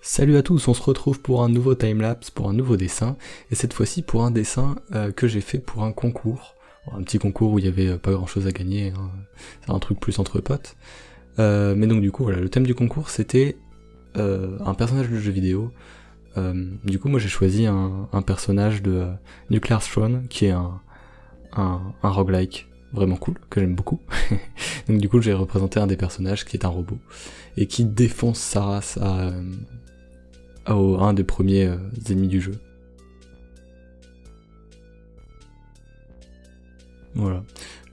Salut à tous, on se retrouve pour un nouveau timelapse, pour un nouveau dessin, et cette fois-ci pour un dessin euh, que j'ai fait pour un concours. Un petit concours où il y avait euh, pas grand chose à gagner, hein. c'est un truc plus entre potes. Euh, mais donc du coup voilà, le thème du concours c'était un personnage de jeu vidéo. du coup moi j'ai choisi un, personnage de Nuclear Throne qui est un, un roguelike vraiment cool, que j'aime beaucoup. donc du coup j'ai représenté un des personnages qui est un robot, et qui défonce sa race à, un des premiers euh, ennemis du jeu. Voilà.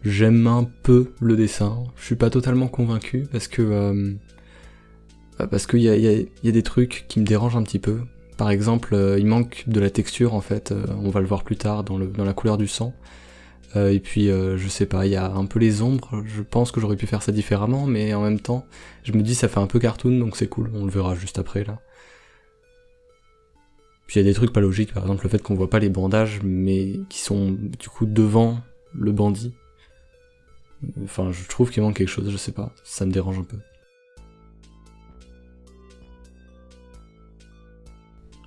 J'aime un peu le dessin, je suis pas totalement convaincu parce que euh, bah, parce qu'il y a, des trucs qui me dérangent un petit peu. Par exemple, euh, il manque de la texture en fait, on va le voir plus tard dans, dans la couleur du sang. Et puis je sais pas, il y a un peu les ombres, je pense que j'aurais pu faire ça différemment, mais en même temps, je me dis ça fait un peu cartoon donc c'est cool, on le verra juste après là. Puis il y a des trucs pas logiques, par exemple le fait qu'on voit pas les bandages, mais qui sont du coup devant le bandit. Enfin, je trouve qu'il manque quelque chose, je sais pas, ça me dérange un peu.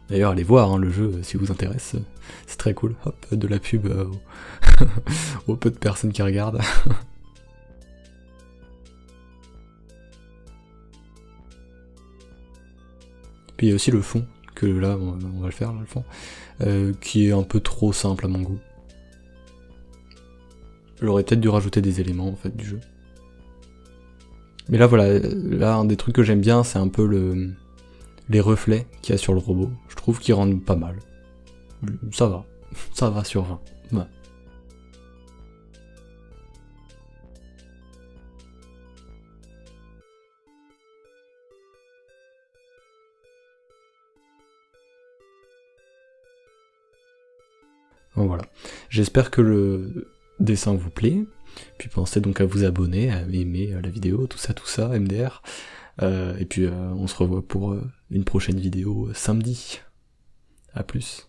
D'ailleurs, allez voir hein, le jeu si vous intéresse, c'est très cool. Hop, de la pub euh, au peu de personnes qui regardent. Puis il y a aussi le fond, que là on, va le faire, le fond, euh, qui est un peu trop simple à mon goût. J'aurais peut-être dû rajouter des éléments en fait du jeu. Mais là voilà, là un des trucs que j'aime bien c'est un peu le, les reflets qu'il y a sur le robot. Je trouve qu'ils rendent pas mal. Ça va, ça va sur 20. voilà. J'espère que le dessin vous plaît. Puis pensez donc à vous abonner, à aimer la vidéo, tout ça, tout ça, MDR. Euh, et puis euh, on se revoit pour euh, une prochaine vidéo samedi. A plus.